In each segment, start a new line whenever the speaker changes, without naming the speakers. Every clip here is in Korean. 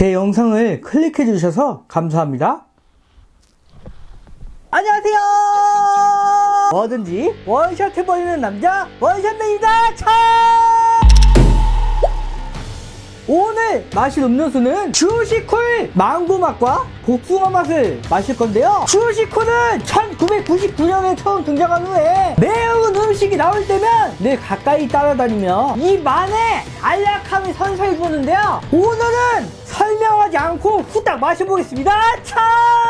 제 영상을 클릭해 주셔서 감사합니다. 안녕하세요! 뭐든지 원샷 해버리는 남자 원샷맨이다! 차! 오늘 마실 음료수는 주시쿨 망고 맛과 복숭아 맛을 마실 건데요. 주시쿨은 1999년에 처음 등장한 후에 매운 음식이 나올 때면 늘 가까이 따라다니며 입 안에 안락함이 선사해 주는데요. 오늘은 않고 후딱 마셔보겠습니다. 차!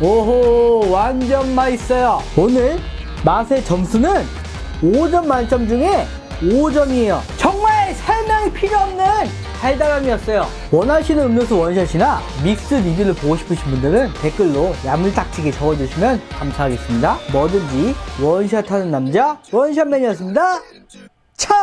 오호 완전 맛있어요. 오늘 맛의 점수는 5점 만점 중에 5점이에요. 정말 설명이 필요 없는 달달함이었어요. 원하시는 음료수 원샷이나 믹스 리뷰를 보고 싶으신 분들은 댓글로 야물딱지게 적어주시면 감사하겠습니다. 뭐든지 원샷하는 남자 원샷맨이었습니다. 참